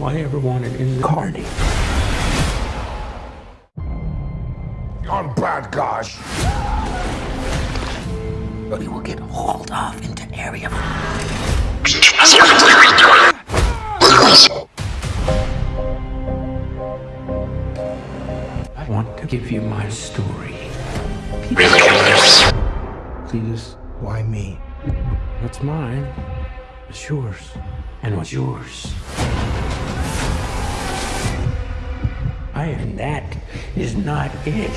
All I ever wanted in the Carney. I'm bad guys. We will get hauled off into area. I want to give you my story. Please, why me? What's mine is yours. And what's yours? And that is not it.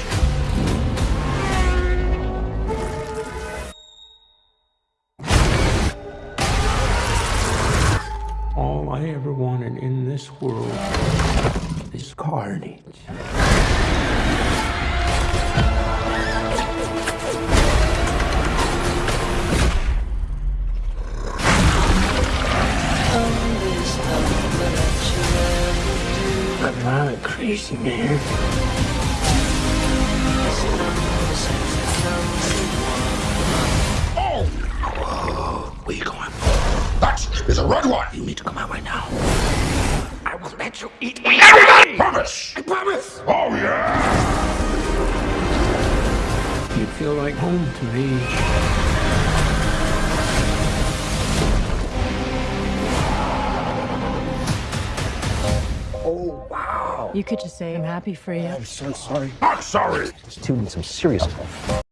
All I ever wanted in this world is carnage. I'm not crazy, man. Where you going? That is a red one. You need to come out right now. I will let you eat Everybody! Promise! I promise. Oh, yeah! You feel like home to me. Oh, wow. You could just say, I'm happy for you. I'm so sorry. I'm sorry. This dude needs some serious help.